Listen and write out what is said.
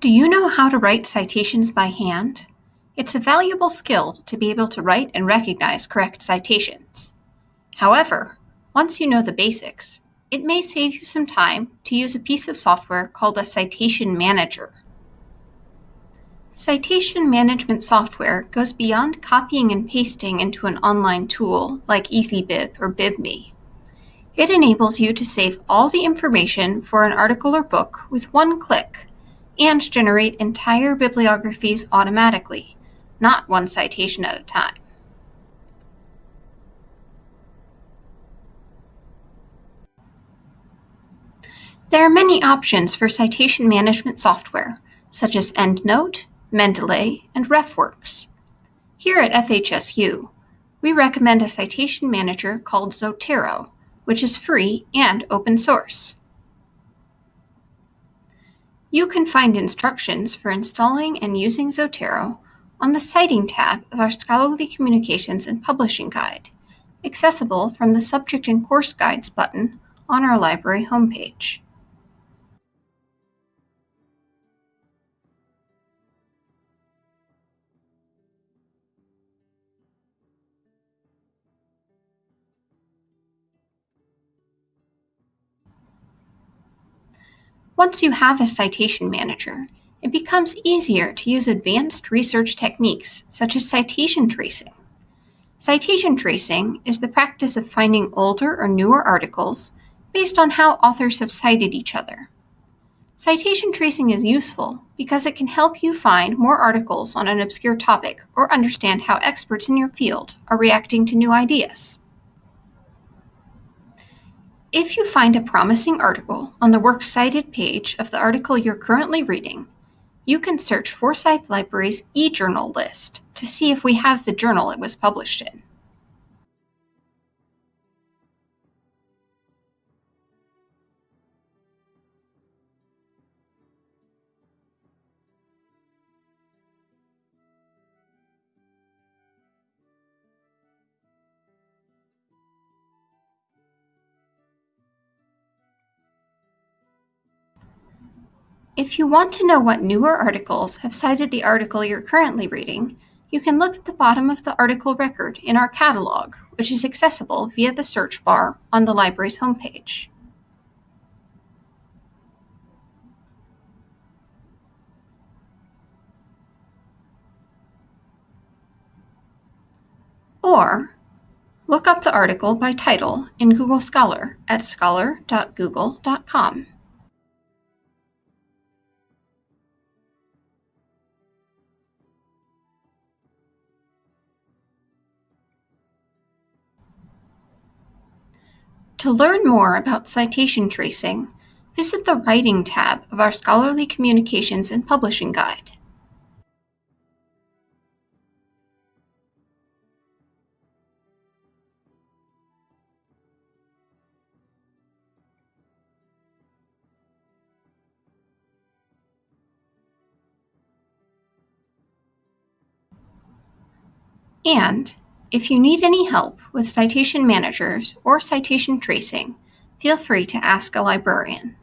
Do you know how to write citations by hand? It's a valuable skill to be able to write and recognize correct citations. However, once you know the basics, it may save you some time to use a piece of software called a citation manager. Citation management software goes beyond copying and pasting into an online tool like EasyBib or BibMe. It enables you to save all the information for an article or book with one click and generate entire bibliographies automatically, not one citation at a time. There are many options for citation management software, such as EndNote, Mendeley, and RefWorks. Here at FHSU, we recommend a citation manager called Zotero, which is free and open source. You can find instructions for installing and using Zotero on the Citing tab of our Scholarly Communications and Publishing Guide, accessible from the Subject and Course Guides button on our library homepage. Once you have a citation manager, it becomes easier to use advanced research techniques such as citation tracing. Citation tracing is the practice of finding older or newer articles based on how authors have cited each other. Citation tracing is useful because it can help you find more articles on an obscure topic or understand how experts in your field are reacting to new ideas. If you find a promising article on the Works Cited page of the article you're currently reading, you can search Forsyth Library's eJournal list to see if we have the journal it was published in. If you want to know what newer articles have cited the article you're currently reading, you can look at the bottom of the article record in our catalog, which is accessible via the search bar on the library's homepage. Or look up the article by title in Google Scholar at scholar.google.com. To learn more about citation tracing, visit the Writing tab of our Scholarly Communications and Publishing Guide. And if you need any help with citation managers or citation tracing, feel free to ask a librarian.